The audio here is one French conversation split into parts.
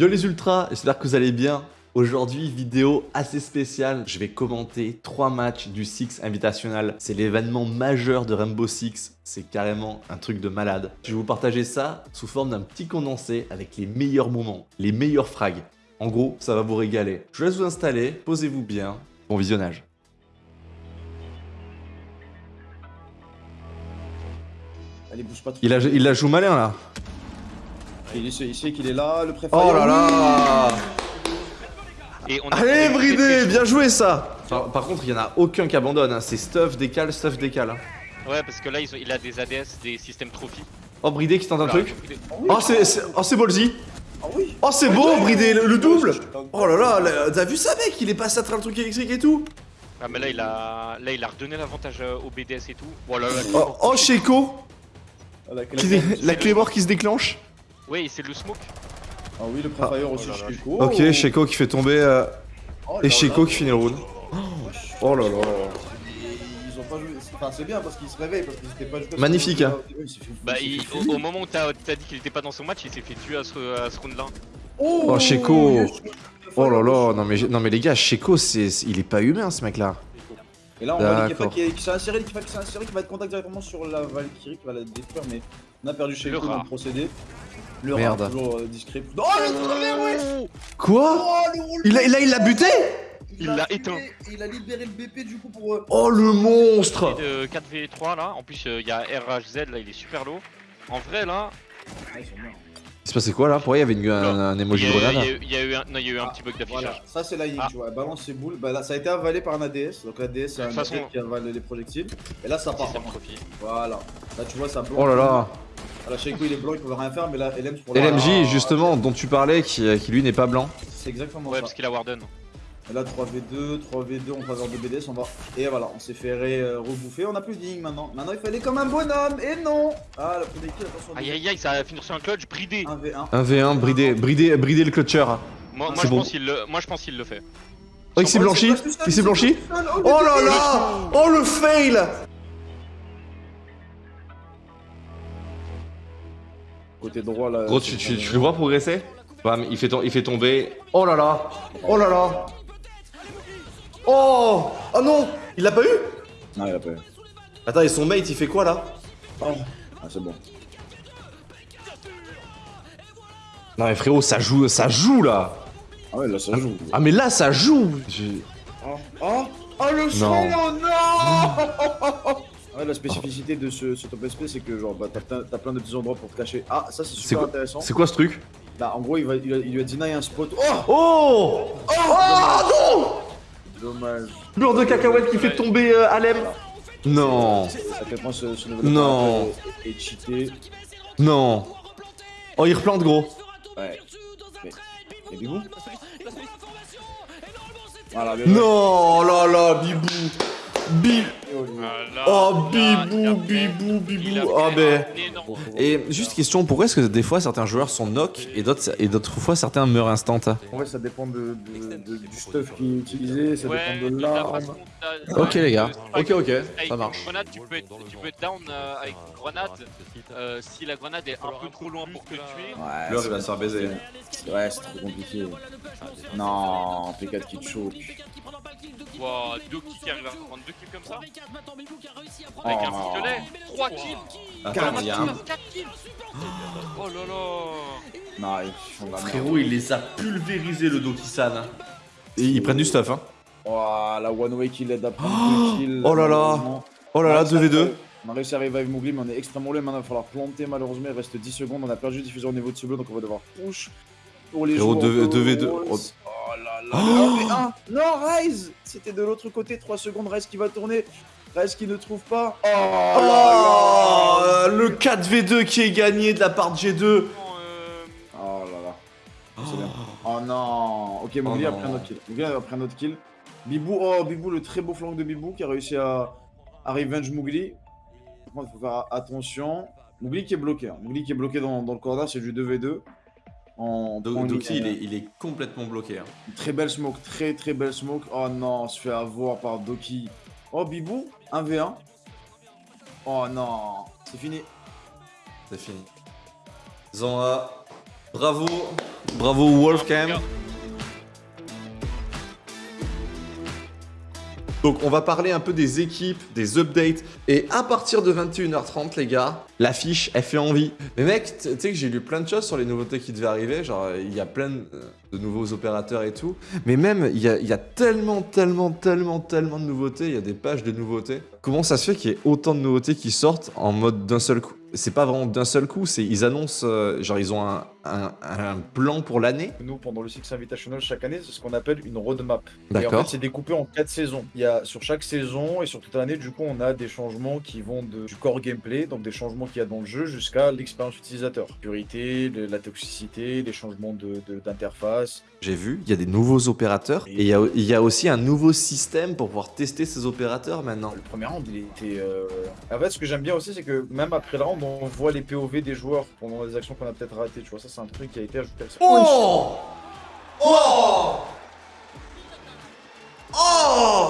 Yo les ultras, j'espère que vous allez bien. Aujourd'hui, vidéo assez spéciale. Je vais commenter trois matchs du Six Invitational. C'est l'événement majeur de Rainbow Six. C'est carrément un truc de malade. Je vais vous partager ça sous forme d'un petit condensé avec les meilleurs moments, les meilleurs frags. En gros, ça va vous régaler. Je vous laisse vous installer, posez-vous bien. Bon visionnage. Allez, bouge pas trop. Il, a, il la joue malin là. Il sait, il sait qu'il est là, le préfet. Oh là là Et on a Allez bridé, bien joué ça par, par contre, il y en a aucun qui abandonne. hein. C'est stuff, décale, stuff, décale. hein. Ouais, parce que là, ils ont- il a des ADS, des systèmes trophy. Oh bridé qui tente un truc. Oh oui, Oh c'est oh, c'est ballsy Ah oui. Oh c'est beau bridé le, le double. Oh là là, là, t'as vu ça mec? Il est passé à travers le truc électrique et tout Ah, mais là, il a, là, il a redonné l'avantage euh, au BDS et tout. Oh là là. Oh, oh Sheko Ah, la, La clé mort qui se déclenche Ouais, c'est le smoke. Ah oui, le préfire aussi, Oh là là. Chico. Ok, Sheko qui fait tomber euh, Oh et là Sheko là. qui finit le round. Oh là là Ils ont pas joué. Enfin, c'est bien parce qu'ils se réveillent, parce qu'ils étaient pas jusqu'à Magnifique, hein. Il s'est fait- Bah, il au, au moment où t'as t'as dit qu'il était pas dans son match, il s'est fait tuer à ce, à ce round-là. Oh, Sheko. yes. Oh là là, non mais, non mais les gars, Sheko, c'est, il est pas humain ce mec là. Et là, on voit D'accord. l'Ikefa qui, qui s'est inséré, qui s'est inséré, qui va être contact directement sur la Valkyrie, qui va la détruire, mais on a perdu chez Le Eko dans le procédé. Le Merde. rat, toujours euh, discret. Oh, le travers, ouais Quoi Oh, le il a, il a, il l'a buté Il l'a éteint. Il a libéré le BP du coup pour. euh, Oh le monstre De 4v3 là. En plus, euh, il y a RHZ là, il est super low. En vrai, là, Ah, ils sont. Il se passait quoi là? Pourquoi il y avait une, un, un il emoji y, de grenade il y a eu un, non, il y a eu un Ah, petit bug Voilà, d'affichage. ça c'est la Ying, Ah. tu vois, elle balance ses boules, bah là ça a été avalé par un ADS, donc l'ADS c'est un façon- ADS qui avale les projectiles, et là ça part, voilà, là tu vois ça blanc. Oh là là Voilà, Sheiko il est blanc, il peut rien faire, mais là LM pour LMJ justement dont tu parlais qui, qui lui n'est pas blanc. C'est exactement Ouais, ça. parce qu'il a Warden. Et là 3v2, 3v2 en faveur de BDS, on va... Et voilà, on s'est fait euh, rebouffer, on a plus de Ying maintenant. Maintenant il fallait comme un bonhomme, et non Ah la première kill, attention. Aïe aïe aïe, ça a fini sur un clutch bridé. 1v1. 1v1, bridé, bridé, bridé le clutcher. Moi, moi, c'est je bon. pense qu'il le, moi je pense qu'il le fait. Oh il s'est blanchi Il s'est blanchi Oh là là Oh le fail Côté droit là. Gros tu, tu, tu le vois progresser Bam, il fait, il fait tomber. Oh là là Oh là là Oh Oh non Il l'a pas eu Non, il a pas eu. Attends, et son mate il fait quoi là Oh. Ah c'est bon. Non mais frérot, ça joue, ça joue là Ah ouais là ça joue. Ah mais là ça joue J'ai- Oh, oh, oh le son, Non. non Ouais, la spécificité de ce, ce top SP, c'est que genre, bah, t'as plein, de petits endroits pour te cacher. Ah, ça c'est super intéressant. C'est quoi ce truc? Bah, en gros, il, va, il, il lui a deny un spot. Oh Oh Oh Dommage. non Beurre de cacahuète qui fait tomber euh, Alem Non ce, ce nouvel Non. cheaté. Non Oh il replante gros Ouais. Mais, mais Bibou Voilà, Non oh là là Bibou Bibou Voilà. Oh Bibou Bibou Bibou a Ah ben Et juste question, pourquoi est-ce que des fois certains joueurs sont knock et d'autres et d'autres fois certains meurent instant? En vrai, ça dépend de, de- de- du stuff qui est utilisé, ça Ouais, dépend de la l'arme. Ok les gars, ok ok, ça marche. Grenade, tu peux être, tu peux être down euh, avec une grenade euh, si la grenade est un peu trop loin pour te tuer. Ouais, il va se faire baiser. Ouais, c'est trop compliqué. Non, P4 qui te choke. Wow, deux kills qui arrivent à prendre deux kills comme ça? Avec Oh. un pistolet, 3 kills. Attends, il y a un... 4 kills. Oh là là. Non, ils font de la merde. Frérot, il les a pulvérisés le Doki-san. Et ils prennent du stuff hein. Oh, la one way qui l'aide à prendre 2 kills. oh là là. Oh là là, On a réussi 2v2. à- On a réussi à revive Mougli, mais on est extrêmement loin. Maintenant, il va falloir planter. Malheureusement, il reste 10 secondes. On a perdu le diffuseur au niveau de ce bleu, donc on va devoir push pour les joueurs. 2v2. de Oh. Oh là là. le 1v1. Non, Rise C'était de l'autre côté. 3 secondes. Rise qui va tourner. Rise qui ne trouve pas. Oh, Oh là là. Le 4v2 qui est gagné de la part de G2. Euh, Oh là là. Bien. Oh non. Ok, Mougli Oh a pris un autre kill. Mougli a pris un autre kill. Bibou, oh Bibou, le très beau flanc de Bibou qui a réussi à, à revenge Mougli. Par contre, il faut faire attention. Mougli qui est bloqué. hein. Mougli qui est bloqué dans, dans le corner, c'est du 2v2. En Doki, ligne. il est, il est complètement bloqué. hein. Très belle smoke, très très belle smoke. Oh non, on se fait avoir par Doki. Oh Bibou, 1v1. Oh non, c'est fini. C'est fini. Zanra, bravo. Bravo Wolf Donc on va parler un peu des équipes, des updates. Et à partir de 21h30 les gars, l'affiche elle fait envie. Mais mec, tu sais que j'ai lu plein de choses sur les nouveautés qui devaient arriver. Genre il y a plein de nouveaux opérateurs et tout. Mais même il y a, tellement, tellement, tellement, tellement de nouveautés. Il y a des pages de nouveautés. Comment ça se fait qu'il y ait autant de nouveautés qui sortent en mode d'un seul coup? C'est pas vraiment d'un seul coup, c'est ils annoncent, euh, genre ils ont un, un- un plan pour l'année. Nous, pendant le Six Invitational chaque année, c'est ce qu'on appelle une roadmap. Et en D'accord. fait, c'est découpé en quatre saisons. Il y a sur chaque saison et sur toute l'année, du coup, on a des changements qui vont de, du core gameplay, donc des changements qu'il y a dans le jeu, jusqu'à l'expérience utilisateur. Purité, le- la toxicité, les changements de- d'interface. J'ai vu, il y a des nouveaux opérateurs et il y a, il y a aussi un nouveau système pour pouvoir tester ces opérateurs maintenant. Le premier round, il était. euh, En fait, ce que j'aime bien aussi, c'est que même après le round, on voit les POV des joueurs pendant les actions qu'on a peut-être ratées. Tu vois, ça, c'est un truc qui a été ajouté. Oh Oh Oh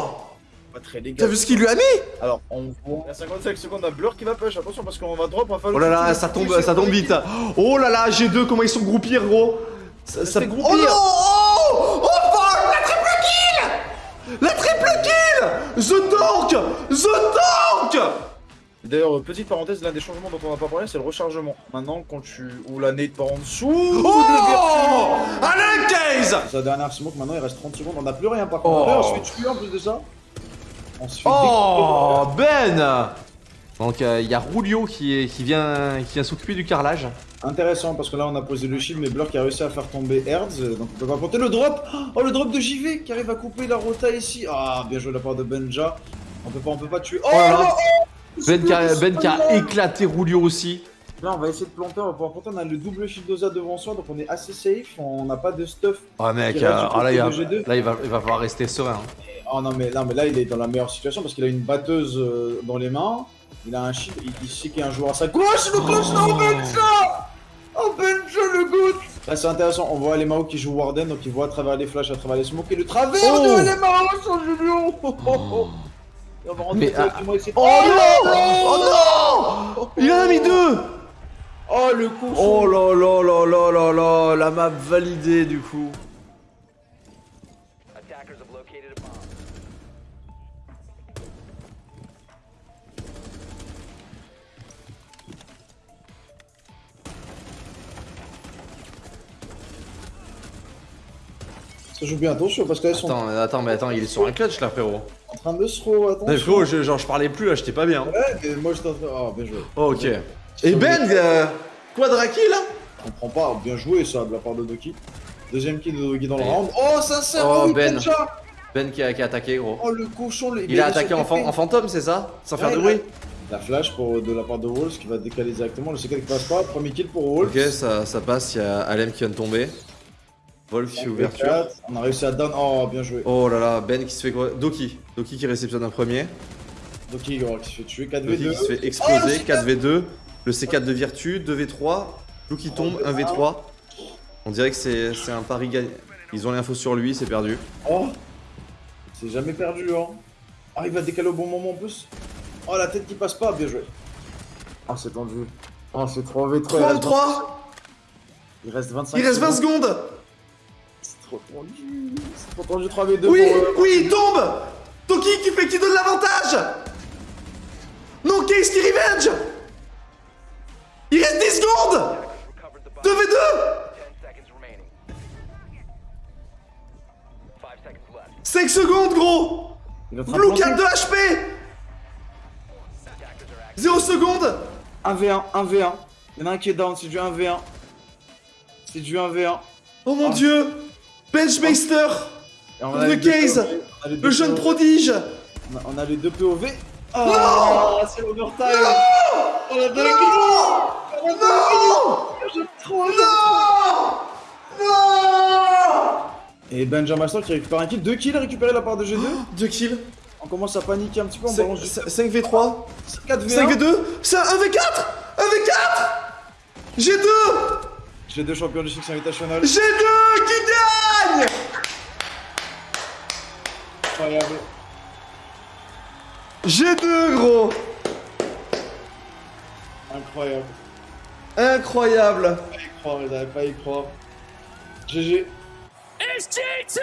Pas très légal. T'as vu ce qu'il lui a mis? Alors, on voit. Il y a 55 secondes à Blur qui va push. Attention, parce qu'on va drop, on va falloir. Oh là là, ça tombe, ça tombe vite. Oh là là, G2, comment ils sont groupés, gros ça, ça... Oh non Oh Oh fuck La triple kill La triple kill The Tank The Tank D'ailleurs, petite parenthèse, l'un des changements dont on n'a pas parlé, c'est le rechargement. Maintenant, quand tu. ou la nade par en dessous. Oh Alain Case Sa dernière smoke, maintenant il reste 30 secondes. On n'a plus rien par Oh. contre. Après, on se fait tuer en plus de ça. On se fait Oh Ben Donc il y a Rulio qui, est- qui vient, qui vient s'occuper du carrelage. Intéressant parce que là on a posé le shield mais Blur qui a réussi à faire tomber Hertz euh, donc on peut pas compter le drop Oh le drop de JV qui arrive à couper la rota ici Ah bien joué de la part de Benja On peut pas on peut pas tuer Oh, Oh là là. Oh Ben qui a, Ben qui a Là, éclaté Rulio aussi. on va essayer de planter, on va pouvoir planter, on a le double shield d'Oza devant soi donc on est assez safe, on n'a pas de stuff. Oh mec, euh, ah, là, il va, côté de G2. là il, va, il va falloir rester serein. hein. Oh non mais, non mais là il est dans la meilleure situation parce qu'il a une batteuse euh, dans les mains, il a un shield, il, il sait qu'il y a un joueur à sa gauche, le clutch non Benja Oh Benja le good Là c'est intéressant, on voit les Mao qui jouent Warden, donc ils voient à travers les flashs, à travers les smokes et le travers Oh. de les Mao sur Julio oh, oh, oh. Et on va rentrer Mais, directement ici. Oh non Oh non Il en a mis deux Oh le coup Oh là là là là là là La map validée du coup. Ça joue bien, attention parce sont Attends, attends, mais attends, il est sur un clutch là frérot. en train de se. Mais frérot, je, genre je parlais plus là, j'étais pas bien. Ouais, mais moi j'étais en train... Oh bien joué. Oh, ok. Et Ben, euh, quadra kill là Je comprends pas, bien joué ça de la part de Doki. Deuxième kill de Doki dans le round. Oh, sincère, Oh, oui, Ben. Ben qui a, qui a attaqué gros. Oh, le cochon, le... Il a attaqué en, fan- en fantôme, c'est ça Sans faire de bruit La flash pour, de la part de Wolves qui va décaler directement. Le secret qui passe pas. Premier kill pour Wolves. Ok, ça, ça passe, il y a Alem qui vient de tomber. Wolf ouverture. On a réussi à down. Oh, bien joué. Oh là là, Ben qui se fait gros. Doki. Doki qui réceptionne un premier. Doki gros, qui se fait tuer. Doki 4v2. qui se fait Oh, le exploser. C4. 4v2. Le C4 de Virtu. 2v3. Lou qui tombe. 1v3. On dirait que c'est c'est un pari gagné. Ils ont l'info sur lui, c'est perdu. Oh C'est jamais perdu, hein. Ah, il va décaler au bon moment en plus. Oh, la tête qui passe pas. Bien joué. Ah, c'est tendu. Oh, c'est 3v3. il reste 33 Il reste 25 Il reste 20 secondes C'est trop tendu. C'est trop tendu 3v2 Oui, pour, euh, oui, il tombe Toki qui fait qui donne l'avantage Non, Case qui revenge Il reste 10 secondes Recovered the bomb. 2v2 10 seconds remaining. 5 seconds left. 5 secondes, gros Blue. 4 de HP Attackers are active. 0 secondes 1v1, 1v1. Il y en a un qui est down, c'est du 1v1. C'est du 1v1. Oh mon Ah. dieu Benchmeister on deux case. On a Le jeune prodige. On a- On a les deux POV. Oh, c'est l'overtime. La dinguerie Oh la Non. J'aime trop Non. Non. Et Benjamin qui récupère un kill, deux kills récupérés de la part de G2. 2 kills. On commence à paniquer un petit peu, on balance du 5v3 4v1. 5v2 C'est un 1v4 1v4 G2 G2 champion du Six Invitational. G2 qui gagne Incroyable. G2 gros Incroyable. Incroyable Pas y croire, ils n'arrivent pas à y croire. GG. It's G2!